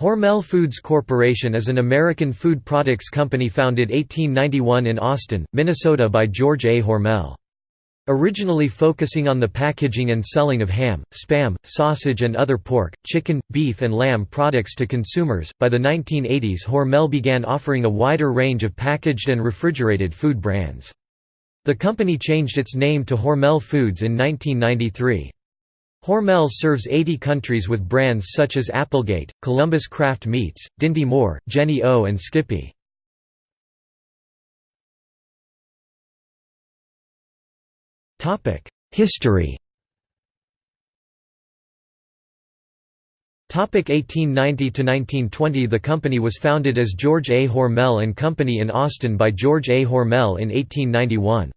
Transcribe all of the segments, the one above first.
Hormel Foods Corporation is an American food products company founded 1891 in Austin, Minnesota by George A. Hormel. Originally focusing on the packaging and selling of ham, spam, sausage and other pork, chicken, beef and lamb products to consumers, by the 1980s Hormel began offering a wider range of packaged and refrigerated food brands. The company changed its name to Hormel Foods in 1993. Hormel serves 80 countries with brands such as Applegate, Columbus Craft Meats, Dinty Moore, Jennie O and Skippy. History 1890–1920 The company was founded as George A. Hormel and Company in Austin by George A. Hormel in 1891.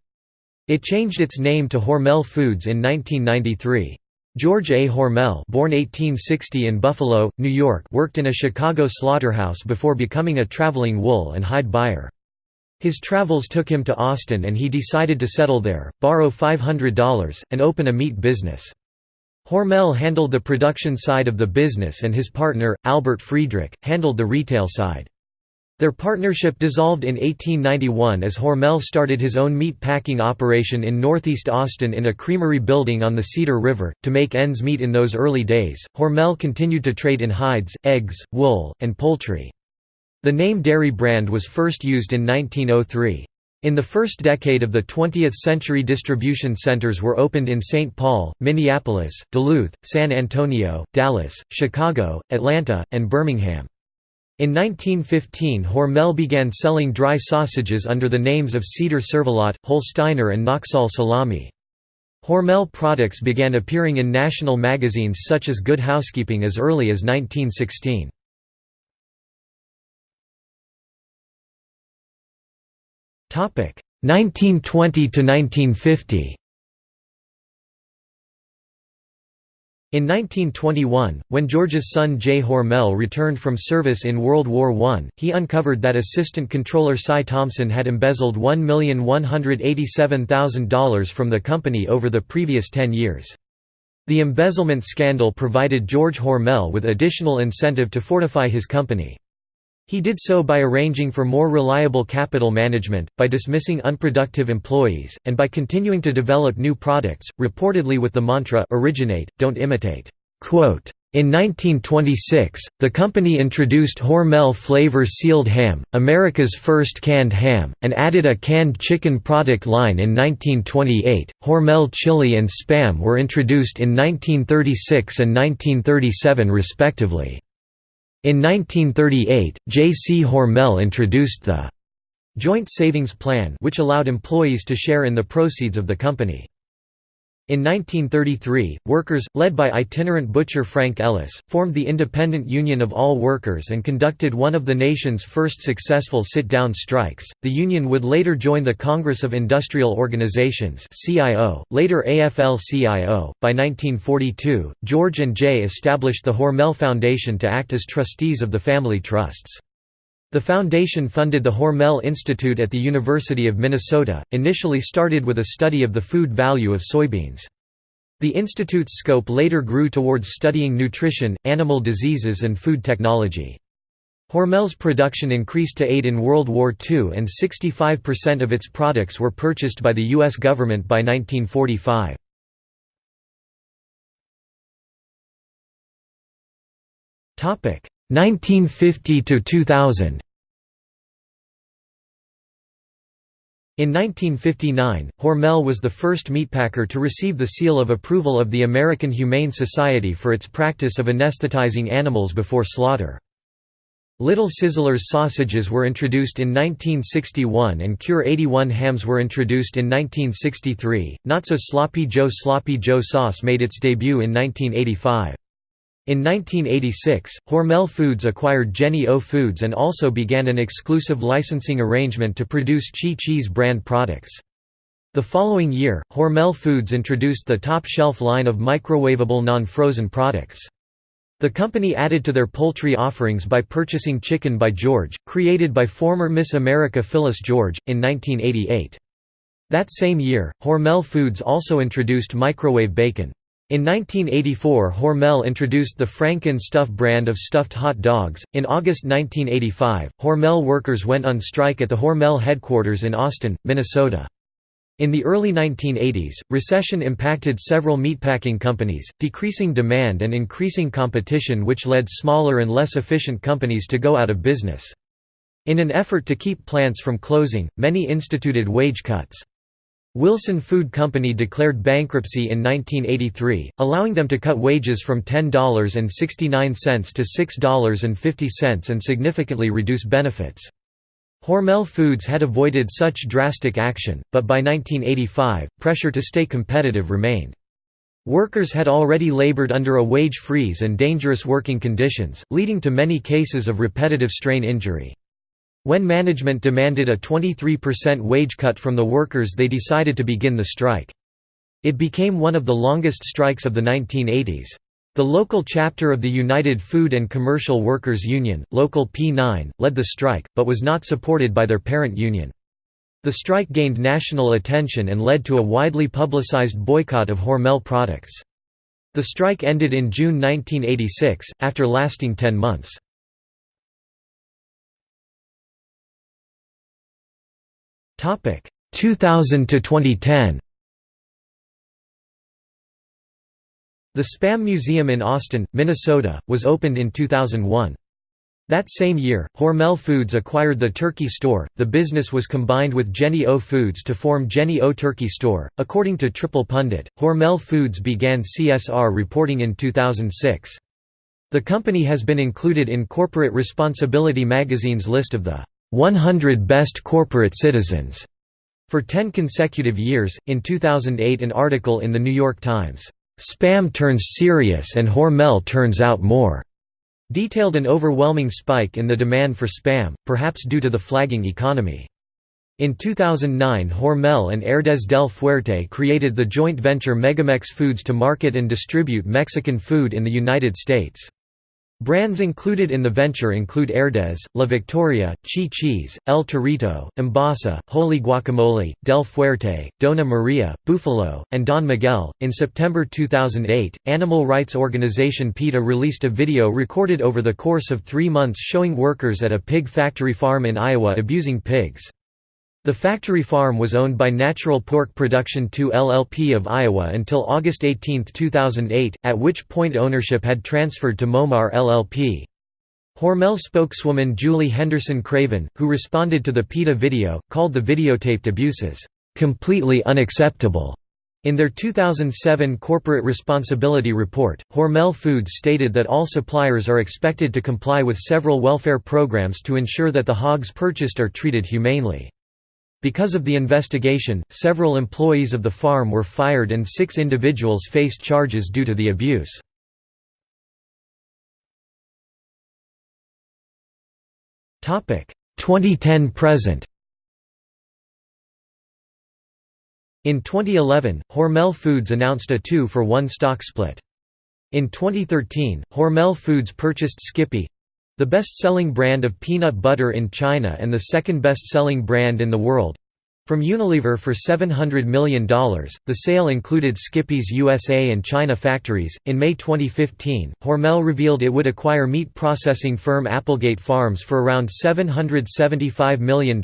It changed its name to Hormel Foods in 1993. George A. Hormel born 1860 in Buffalo, New York worked in a Chicago slaughterhouse before becoming a traveling wool and hide buyer. His travels took him to Austin and he decided to settle there, borrow $500, and open a meat business. Hormel handled the production side of the business and his partner, Albert Friedrich, handled the retail side. Their partnership dissolved in 1891 as Hormel started his own meat packing operation in northeast Austin in a creamery building on the Cedar River. To make ends meet in those early days, Hormel continued to trade in hides, eggs, wool, and poultry. The name Dairy Brand was first used in 1903. In the first decade of the 20th century distribution centers were opened in St. Paul, Minneapolis, Duluth, San Antonio, Dallas, Chicago, Atlanta, and Birmingham. In 1915 Hormel began selling dry sausages under the names of Cedar Cervelat, Holsteiner and Noxall Salami. Hormel products began appearing in national magazines such as Good Housekeeping as early as 1916. Topic 1920 to 1950. In 1921, when George's son J. Hormel returned from service in World War I, he uncovered that Assistant Controller Cy Thompson had embezzled $1,187,000 from the company over the previous 10 years. The embezzlement scandal provided George Hormel with additional incentive to fortify his company. He did so by arranging for more reliable capital management, by dismissing unproductive employees, and by continuing to develop new products, reportedly with the mantra originate, don't imitate. In 1926, the company introduced Hormel Flavor Sealed Ham, America's first canned ham, and added a canned chicken product line in 1928. Hormel chili and spam were introduced in 1936 and 1937 respectively. In 1938, J. C. Hormel introduced the Joint Savings Plan which allowed employees to share in the proceeds of the company. In 1933, workers, led by itinerant butcher Frank Ellis, formed the Independent Union of All Workers and conducted one of the nation's first successful sit-down strikes. The union would later join the Congress of Industrial Organizations (CIO), later AFL-CIO. By 1942, George and Jay established the Hormel Foundation to act as trustees of the family trusts. The foundation funded the Hormel Institute at the University of Minnesota, initially started with a study of the food value of soybeans. The institute's scope later grew towards studying nutrition, animal diseases and food technology. Hormel's production increased to aid in World War II and 65% of its products were purchased by the U.S. government by 1945. Topic 1950 to 2000. In 1959, Hormel was the first meatpacker to receive the seal of approval of the American Humane Society for its practice of anesthetizing animals before slaughter. Little Sizzlers sausages were introduced in 1961 and Cure 81 hams were introduced in 1963. Not so Sloppy Joe Sloppy Joe sauce made its debut in 1985. In 1986, Hormel Foods acquired Jennie O Foods and also began an exclusive licensing arrangement to produce Chi Chi's brand products. The following year, Hormel Foods introduced the top shelf line of microwavable non-frozen products. The company added to their poultry offerings by purchasing Chicken by George, created by former Miss America Phyllis George, in 1988. That same year, Hormel Foods also introduced microwave bacon. In 1984 Hormel introduced the Frank 'N Stuff brand of stuffed hot dogs. In August 1985, Hormel workers went on strike at the Hormel headquarters in Austin, Minnesota. In the early 1980s, recession impacted several meatpacking companies, decreasing demand and increasing competition which led smaller and less efficient companies to go out of business. In an effort to keep plants from closing, many instituted wage cuts. Wilson Food Company declared bankruptcy in 1983, allowing them to cut wages from $10.69 to $6.50 and significantly reduce benefits. Hormel Foods had avoided such drastic action, but by 1985, pressure to stay competitive remained. Workers had already labored under a wage freeze and dangerous working conditions, leading to many cases of repetitive strain injury. When management demanded a 23% wage cut from the workers they decided to begin the strike. It became one of the longest strikes of the 1980s. The local chapter of the United Food and Commercial Workers Union, Local P9, led the strike, but was not supported by their parent union. The strike gained national attention and led to a widely publicized boycott of Hormel products. The strike ended in June 1986, after lasting 10 months. 2000 to 2010 The Spam Museum in Austin, Minnesota, was opened in 2001. That same year, Hormel Foods acquired the Turkey Store. The business was combined with Jennie O Foods to form Jennie O Turkey Store. According to Triple Pundit, Hormel Foods began CSR reporting in 2006. The company has been included in Corporate Responsibility magazine's list of the 100 Best Corporate Citizens for 10 consecutive years. In 2008, an article in The New York Times, Spam Turns Serious and Hormel Turns Out More, detailed an overwhelming spike in the demand for spam, perhaps due to the flagging economy. In 2009 Hormel and Herdez del Fuerte created the joint venture Megamex Foods to market and distribute Mexican food in the United States. Brands included in the venture include Herdez, La Victoria, Chi Chi's, El Torito, Embasa, Holy Guacamole, Del Fuerte, Dona Maria, Buffalo, and Don Miguel. In September 2008, animal rights organization PETA released a video recorded over the course of three months showing workers at a pig factory farm in Iowa abusing pigs. The factory farm was owned by Natural Pork Production II LLP of Iowa until August 18, 2008, at which point ownership had transferred to Momar LLP. Hormel spokeswoman Julie Henderson Craven, who responded to the PETA video, called the videotaped abuses, "...completely unacceptable." In their 2007 Corporate Responsibility Report, Hormel Foods stated that all suppliers are expected to comply with several welfare programs to ensure that the hogs purchased are treated humanely. Because of the investigation, several employees of the farm were fired and six individuals faced charges due to the abuse. Topic 2010 present. In 2011, Hormel Foods announced a 2 for 1 stock split. In 2013, Hormel Foods purchased Skippy the best-selling brand of peanut butter in China and the second best-selling brand in the world, from Unilever for $700 million, the sale included Skippy's USA and China factories. In May 2015, Hormel revealed it would acquire meat processing firm Applegate Farms for around $775 million,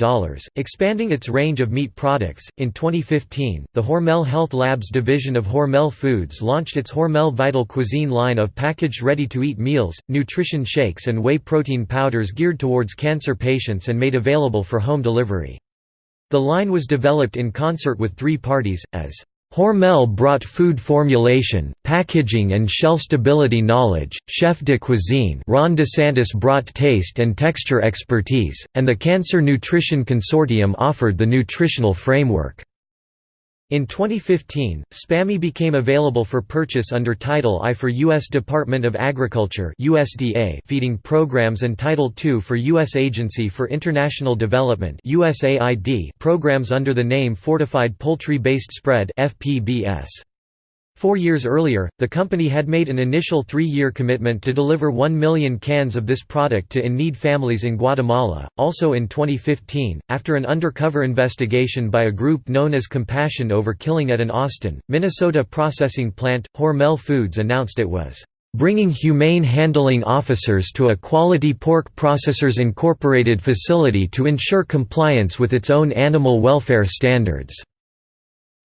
expanding its range of meat products. In 2015, the Hormel Health Labs division of Hormel Foods launched its Hormel Vital Cuisine line of packaged ready to eat meals, nutrition shakes, and whey protein powders geared towards cancer patients and made available for home delivery. The line was developed in concert with three parties, as Hormel brought food formulation, packaging and shelf stability knowledge, Chef de Cuisine Ron DeSantis brought taste and texture expertise, and the Cancer Nutrition Consortium offered the nutritional framework. In 2015, SPAMMY became available for purchase under Title I for U.S. Department of Agriculture USDA feeding programs and Title II for U.S. Agency for International Development USAID programs under the name Fortified Poultry Based Spread FPBS. Four years earlier, the company had made an initial three-year commitment to deliver 1 million cans of this product to in-need families in Guatemala. Also in 2015, after an undercover investigation by a group known as Compassion over Killing at an Austin, Minnesota processing plant, Hormel Foods announced it was bringing humane handling officers to a Quality Pork Processors Incorporated facility to ensure compliance with its own animal welfare standards.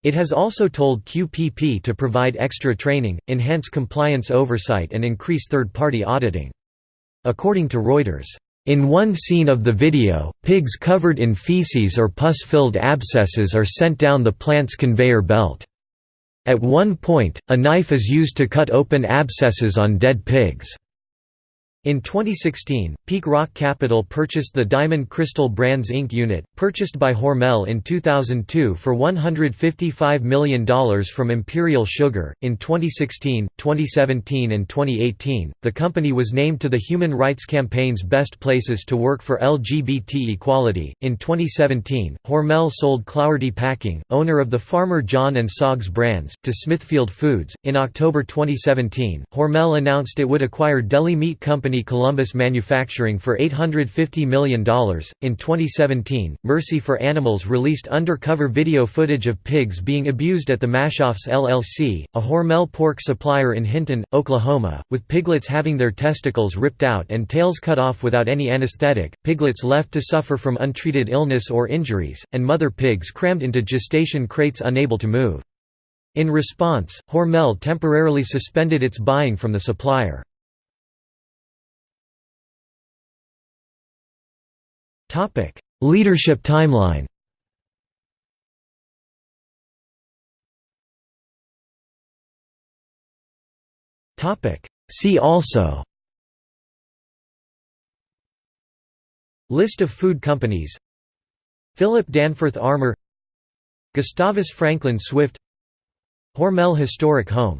It has also told QPP to provide extra training, enhance compliance oversight and increase third-party auditing. According to Reuters, in one scene of the video, pigs covered in feces or pus-filled abscesses are sent down the plant's conveyor belt. At one point, a knife is used to cut open abscesses on dead pigs. In 2016, Peak Rock Capital purchased the Diamond Crystal Brands Inc. unit, purchased by Hormel in 2002 for $155 million from Imperial Sugar. In 2016, 2017, and 2018, the company was named to the Human Rights Campaign's Best Places to Work for LGBT Equality. In 2017, Hormel sold Clougherty Packing, owner of the Farmer John and Saag's brands, to Smithfield Foods. In October 2017, Hormel announced it would acquire deli meat company company Columbus Manufacturing for $850 million. In 2017, Mercy for Animals released undercover video footage of pigs being abused at the Maschhoffs LLC, a Hormel pork supplier in Hinton, Oklahoma, with piglets having their testicles ripped out and tails cut off without any anesthetic, piglets left to suffer from untreated illness or injuries, and mother pigs crammed into gestation crates unable to move. In response, Hormel temporarily suspended its buying from the supplier. Leadership timeline. See also. List of food companies. Philip Danforth Armour. Gustavus Franklin Swift. Hormel Historic Home